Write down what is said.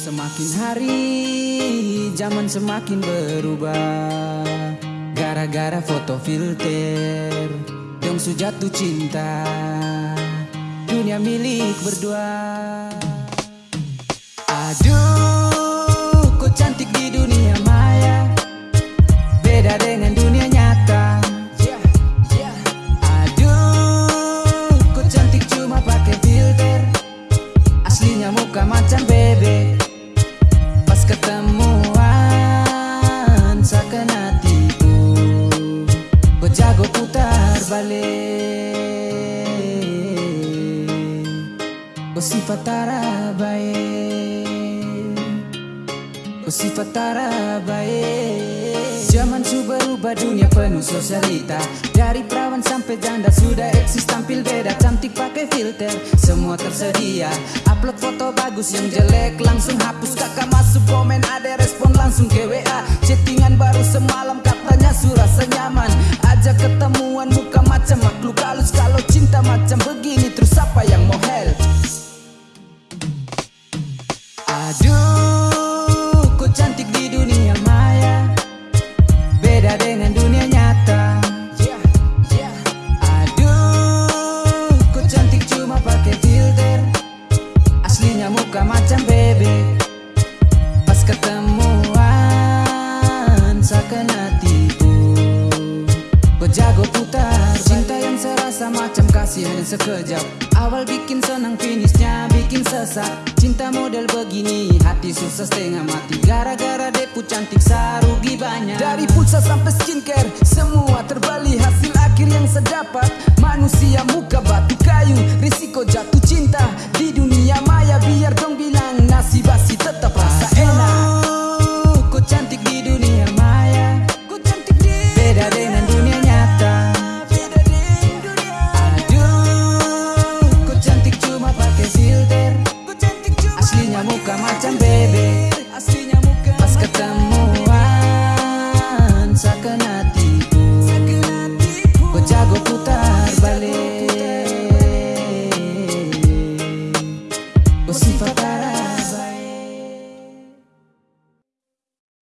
Semakin hari zaman semakin berubah. Gara-gara foto filter su jatuh cinta. Dunia milik berdua. Aduh kok cantik di dunia maya. Beda dengan dunia nyata. Aduh kok cantik cuma pakai filter. Aslinya muka macam bebek ketemuan seakan hatiku. Kau jago putar balik? Kau sifat baik? Kau sifat baik? Zaman su berubah dunia penuh sosialita. Dari perawan sampai janda sudah eksis Cantik pakai filter. Semua tersedia. Upload foto bagus yang jelek langsung hapus. Kakak masuk komen ada respon langsung ke WA Chattingan baru semalam katanya su rasa nyaman Ajak ketemuan muka macam makhluk halus. Kalau cinta macam begini terus apa yang mau help? Aduh, jago putar. Cinta yang serasa macam kasih hanya sekejap. Awal bikin senang finishnya bikin sesak. Cinta model begini hati susah setengah mati. Gara-gara depu cantik sarugi banyak. Dari pulsa sampai skincare semua terbalik. Hasil akhir yang sedapat. Manusia muka batu kayu Risiko jatuh cinta. Di dunia maya biar dong muka macam bebek Pas ketemuan Sakit hatiku Ku jago putar balik. Ku sifat